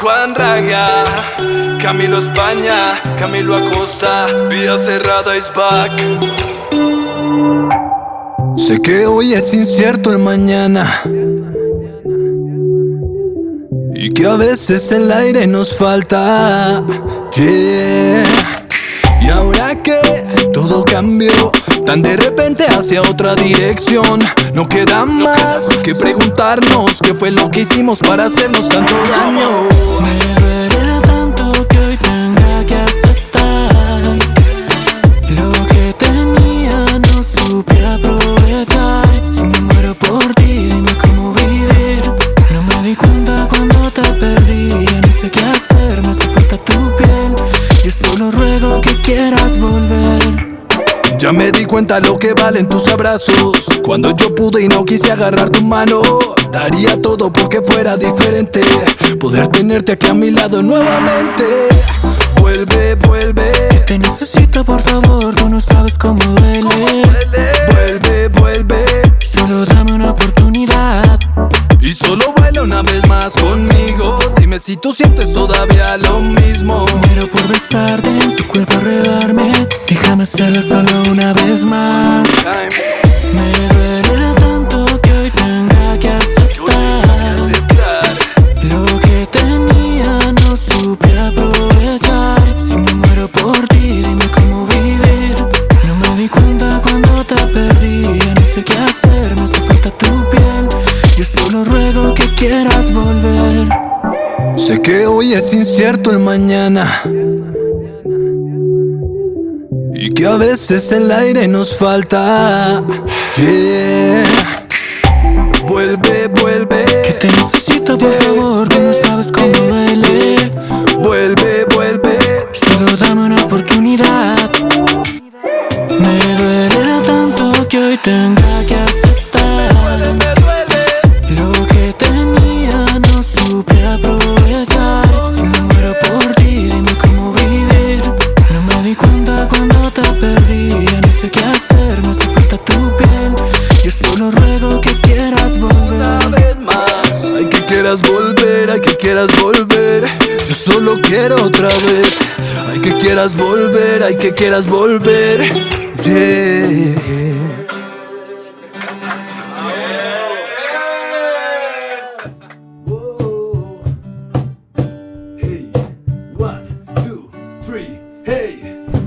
Juan Raga, Camilo España, Camilo Acosta, Vía Cerrada is back. Sé que hoy es incierto el mañana y que a veces el aire nos falta. Yeah. Y ahora que todo cambió tan de repente hacia otra dirección, no queda más que preguntarnos qué fue lo que hicimos para hacernos tanto daño. Me duele tanto que hoy tenga que aceptar lo que tenía, no supe aprovechar. Si me muero por ti, dime cómo vivir. No me di cuenta cuando te perdí, no sé qué hacer, me hace falta tu piel. Yo solo ruego que quieras volver. Ya me di cuenta lo que valen tus abrazos. Cuando yo pude y no quise agarrar tu mano Daría todo porque fuera diferente. Poder tenerte aquí a mi lado nuevamente. Vuelve, vuelve. Te necesito por favor, tú no sabes cómo duele. Vuelve, vuelve. Solo dame una oportunidad. Y solo baila una vez más conmigo. Dime si tú sientes todavía lo mismo. Muero por besarte, en tu cuerpo arredarme Déjame hacerlo solo una vez más. Me duele tanto que hoy tenga que aceptar Lo que tenía no supe aprovechar. Si me muero por ti, dime cómo vivir No me di cuenta cuando te perdí Ya no sé qué hacer, me hace falta tu piel. Yo solo ruego que quieras volver. Sé que hoy es incierto el mañana que a veces el aire nos falta. Yeah. Vuelve, vuelve. Que te necesito por favor, tú no sabes cómo duele. Vuelve, vuelve. Solo dame una oportunidad. Me duele tanto que hoy tenga que aceptar. quieras volver, yo solo quiero otra vez. Ay que quieras volver, ay que quieras volver. Yeah. Hey.